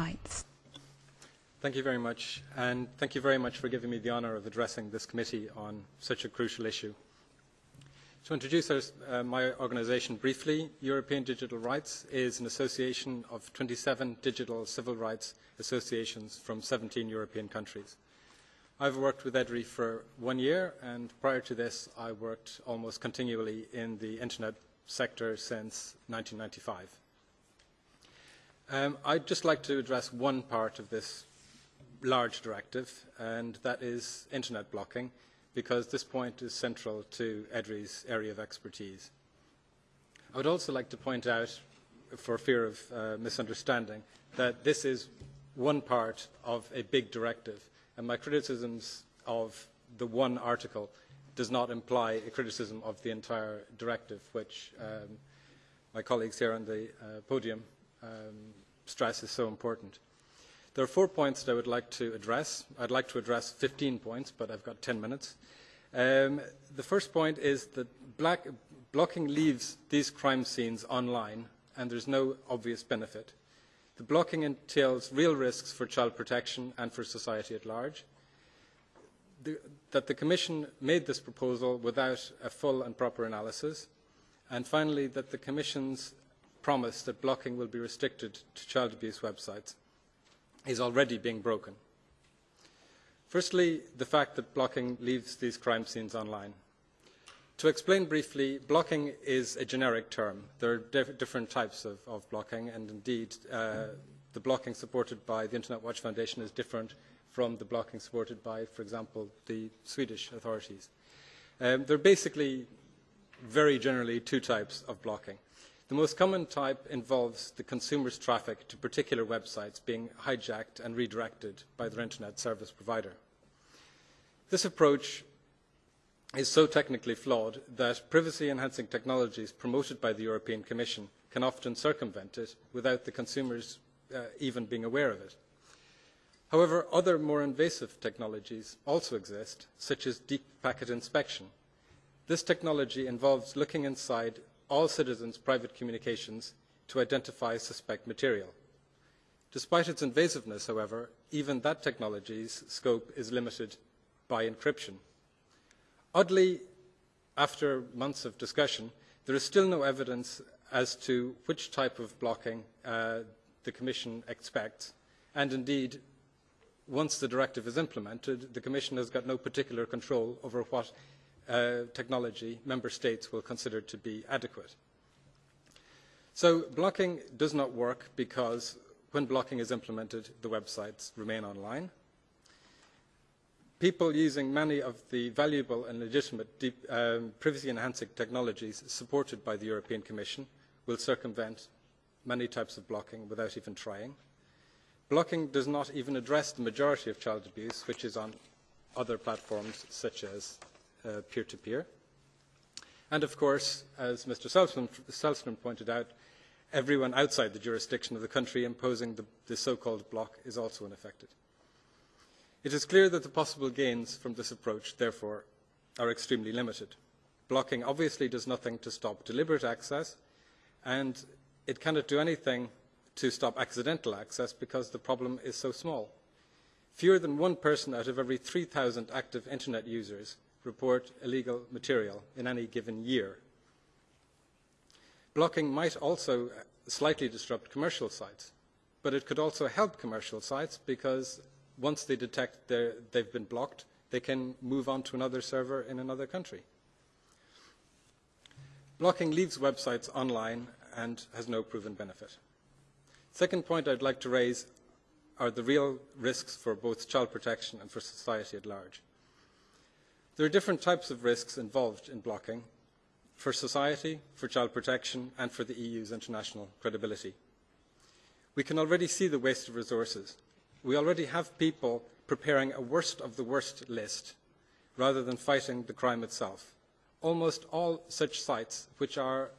rights. Thank you very much, and thank you very much for giving me the honour of addressing this committee on such a crucial issue. To introduce our, uh, my organisation briefly, European Digital Rights is an association of 27 digital civil rights associations from 17 European countries. I've worked with EDRI for one year, and prior to this, I worked almost continually in the internet sector since 1995. Um, I'd just like to address one part of this large directive, and that is internet blocking, because this point is central to EDRI's area of expertise. I would also like to point out, for fear of uh, misunderstanding, that this is one part of a big directive, and my criticisms of the one article does not imply a criticism of the entire directive, which um, my colleagues here on the uh, podium um, stress is so important. There are four points that I would like to address. I'd like to address 15 points, but I've got 10 minutes. Um, the first point is that black, blocking leaves these crime scenes online, and there's no obvious benefit. The blocking entails real risks for child protection and for society at large. The, that the Commission made this proposal without a full and proper analysis. And finally, that the Commission's promise that blocking will be restricted to child abuse websites is already being broken. Firstly, the fact that blocking leaves these crime scenes online. To explain briefly, blocking is a generic term. There are diff different types of, of, blocking, and indeed, uh, the blocking supported by the Internet Watch Foundation is different from the blocking supported by, for example, the Swedish authorities. Um, there are basically, very generally, two types of blocking. The most common type involves the consumer's traffic to particular websites being hijacked and redirected by their internet service provider. This approach is so technically flawed that privacy-enhancing technologies promoted by the European Commission can often circumvent it without the consumers uh, even being aware of it. However, other more invasive technologies also exist, such as deep packet inspection. This technology involves looking inside all citizens' private communications to identify suspect material. Despite its invasiveness, however, even that technology's scope is limited by encryption. Oddly, after months of discussion, there is still no evidence as to which type of blocking uh, the Commission expects, and indeed, once the directive is implemented, the Commission has got no particular control over what technology member states will consider to be adequate. So blocking does not work because when blocking is implemented, the websites remain online. People using many of the valuable and legitimate deep, um, privacy-enhancing technologies supported by the European Commission will circumvent many types of blocking without even trying. Blocking does not even address the majority of child abuse, which is on other platforms such as uh, peer-to-peer. And of course, as Mr. Selstrom pointed out, everyone outside the jurisdiction of the country imposing the, the so-called block is also unaffected. It is clear that the possible gains from this approach, therefore, are extremely limited. Blocking obviously does nothing to stop deliberate access, and it cannot do anything to stop accidental access because the problem is so small. Fewer than one person out of every 3,000 active internet users report illegal material in any given year. Blocking might also uh, slightly disrupt commercial sites, but it could also help commercial sites because once they detect they've been blocked, they can move on to another server in another country. Blocking leaves websites online and has no proven benefit. Second point I'd like to raise are the real risks for both child protection and for society at large. There are different types of risks involved in blocking for society, for child protection and for the EU's international credibility. We can already see the waste of resources. We already have people preparing a worst of the worst list rather than fighting the crime itself. Almost all such sites which are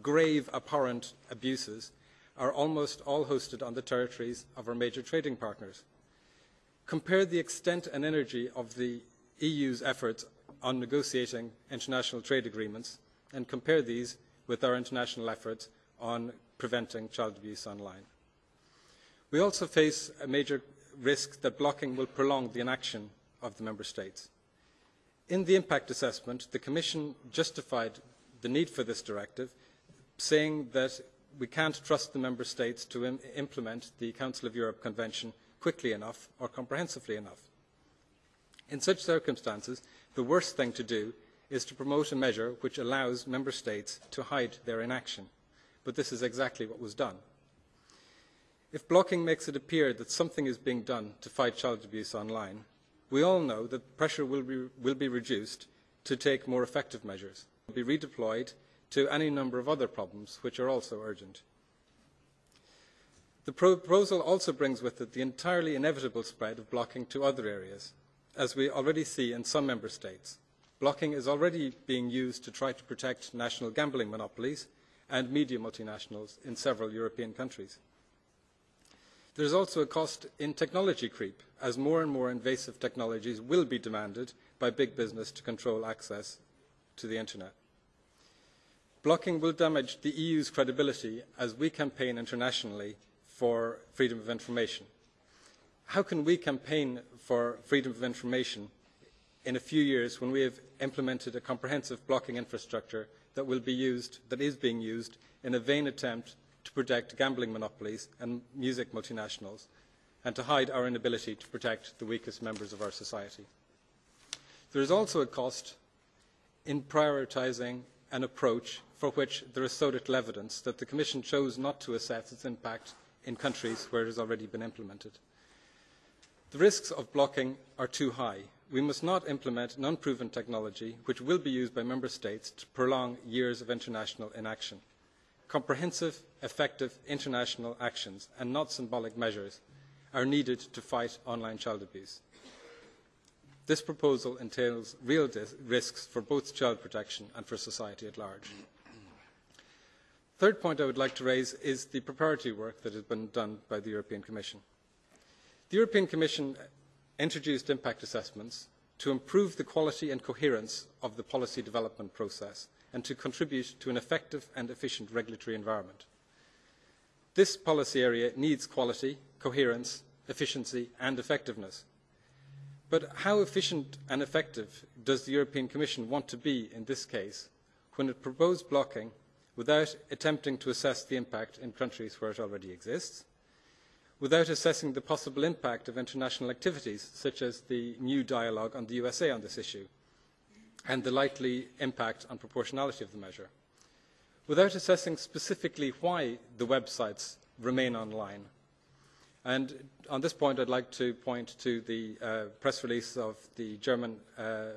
grave abhorrent abuses are almost all hosted on the territories of our major trading partners. Compare the extent and energy of the EU's efforts on negotiating international trade agreements and compare these with our international efforts on preventing child abuse online. We also face a major risk that blocking will prolong the inaction of the Member States. In the impact assessment, the Commission justified the need for this directive, saying that we can't trust the Member States to Im implement the Council of Europe Convention quickly enough or comprehensively enough. In such circumstances, the worst thing to do is to promote a measure which allows Member States to hide their inaction. But this is exactly what was done. If blocking makes it appear that something is being done to fight child abuse online, we all know that pressure will be, will be reduced to take more effective measures, will be redeployed to any number of other problems which are also urgent. The proposal also brings with it the entirely inevitable spread of blocking to other areas, as we already see in some member states. Blocking is already being used to try to protect national gambling monopolies and media multinationals in several European countries. There is also a cost in technology creep, as more and more invasive technologies will be demanded by big business to control access to the internet. Blocking will damage the EU's credibility as we campaign internationally for freedom of information. How can we campaign for freedom of information in a few years when we have implemented a comprehensive blocking infrastructure that will be used, that is being used, in a vain attempt to protect gambling monopolies and music multinationals, and to hide our inability to protect the weakest members of our society. There is also a cost in prioritising an approach for which there is so little evidence that the Commission chose not to assess its impact in countries where it has already been implemented. The risks of blocking are too high. We must not implement non-proven technology which will be used by Member States to prolong years of international inaction comprehensive, effective international actions and not symbolic measures are needed to fight online child abuse. This proposal entails real risks for both child protection and for society at large. Third point I would like to raise is the preparatory work that has been done by the European Commission. The European Commission introduced impact assessments to improve the quality and coherence of the policy development process and to contribute to an effective and efficient regulatory environment. This policy area needs quality, coherence, efficiency and effectiveness. But how efficient and effective does the European Commission want to be in this case when it proposed blocking without attempting to assess the impact in countries where it already exists, without assessing the possible impact of international activities such as the new dialogue on the USA on this issue, and the likely impact on proportionality of the measure, without assessing specifically why the websites remain online. And on this point, I'd like to point to the uh, press release of the German uh,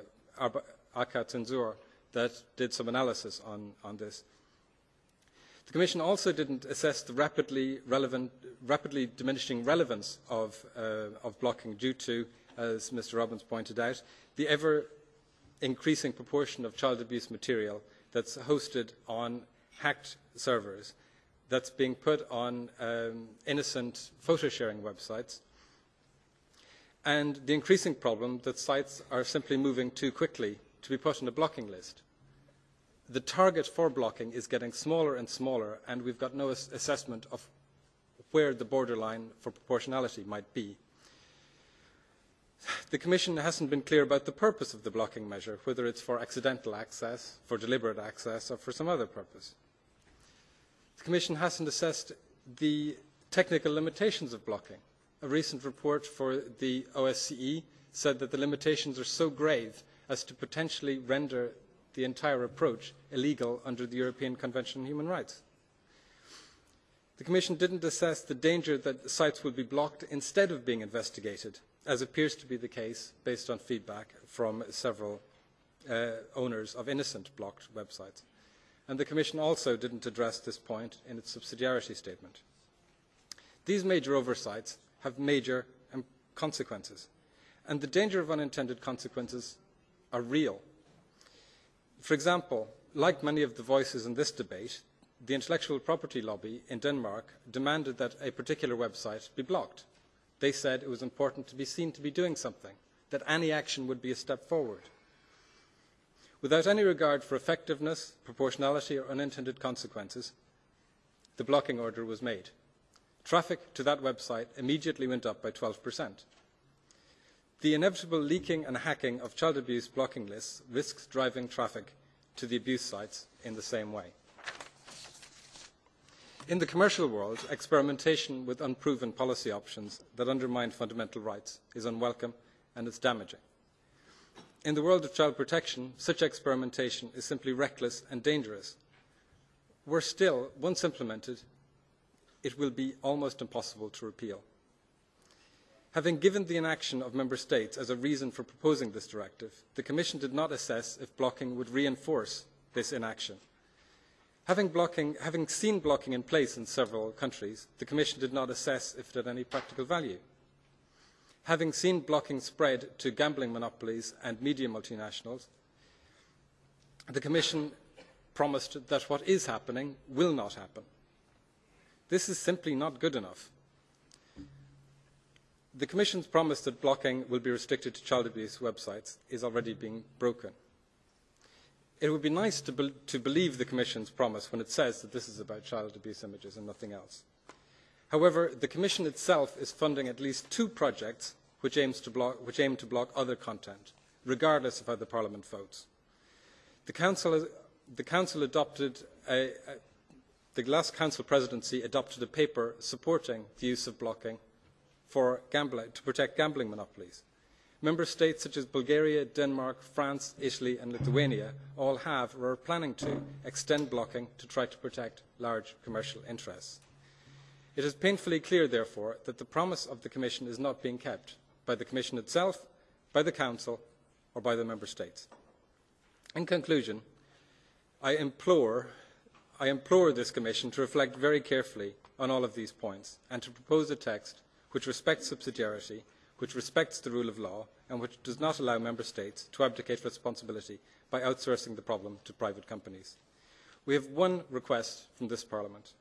AK Zensur that did some analysis on, on this. The Commission also didn't assess the rapidly, relevant, rapidly diminishing relevance of, uh, of blocking due to, as Mr. Robbins pointed out, the ever increasing proportion of child abuse material that's hosted on hacked servers that's being put on um, innocent photo sharing websites and the increasing problem that sites are simply moving too quickly to be put on a blocking list. The target for blocking is getting smaller and smaller and we've got no assessment of where the borderline for proportionality might be the Commission hasn't been clear about the purpose of the blocking measure, whether it's for accidental access, for deliberate access, or for some other purpose. The Commission hasn't assessed the technical limitations of blocking. A recent report for the OSCE said that the limitations are so grave as to potentially render the entire approach illegal under the European Convention on Human Rights. The Commission didn't assess the danger that sites would be blocked instead of being investigated as appears to be the case based on feedback from several uh, owners of innocent blocked websites. And the Commission also didn't address this point in its subsidiarity statement. These major oversights have major um, consequences, and the danger of unintended consequences are real. For example, like many of the voices in this debate, the intellectual property lobby in Denmark demanded that a particular website be blocked They said it was important to be seen to be doing something, that any action would be a step forward. Without any regard for effectiveness, proportionality or unintended consequences, the blocking order was made. Traffic to that website immediately went up by 12%. The inevitable leaking and hacking of child abuse blocking lists risks driving traffic to the abuse sites in the same way. In the commercial world, experimentation with unproven policy options that undermine fundamental rights is unwelcome and it's damaging. In the world of child protection, such experimentation is simply reckless and dangerous. Worse still, once implemented, it will be almost impossible to repeal. Having given the inaction of Member States as a reason for proposing this directive, the Commission did not assess if blocking would reinforce this inaction. Having, blocking, having seen blocking in place in several countries, the Commission did not assess if it had any practical value. Having seen blocking spread to gambling monopolies and media multinationals, the Commission promised that what is happening will not happen. This is simply not good enough. The Commission's promise that blocking will be restricted to child abuse websites is already being broken. It would be nice to, be to believe the Commission's promise when it says that this is about child abuse images and nothing else. However, the Commission itself is funding at least two projects which, block, which aim to block other content, regardless of how the Parliament votes. The Council, the Council adopted a, a, the last Council presidency adopted a paper supporting the use of blocking gambling, to protect gambling monopolies. Member states such as Bulgaria, Denmark, France, Italy and Lithuania all have or are planning to extend blocking to try to protect large commercial interests. It is painfully clear, therefore, that the promise of the Commission is not being kept by the Commission itself, by the Council or by the Member States. In conclusion, I implore, I implore this Commission to reflect very carefully on all of these points and to propose a text which respects subsidiarity, which respects the rule of law, and which does not allow member states to abdicate responsibility by outsourcing the problem to private companies. We have one request from this Parliament,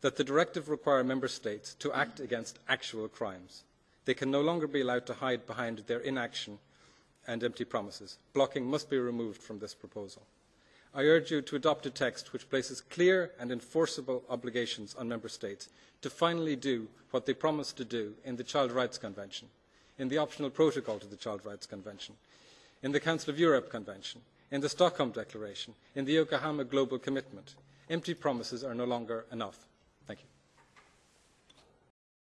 that the directive require member states to act against actual crimes. They can no longer be allowed to hide behind their inaction and empty promises. Blocking must be removed from this proposal. I urge you to adopt a text which places clear and enforceable obligations on Member States to finally do what they promised to do in the Child Rights Convention, in the optional protocol to the Child Rights Convention, in the Council of Europe Convention, in the Stockholm Declaration, in the Yokohama Global Commitment. Empty promises are no longer enough.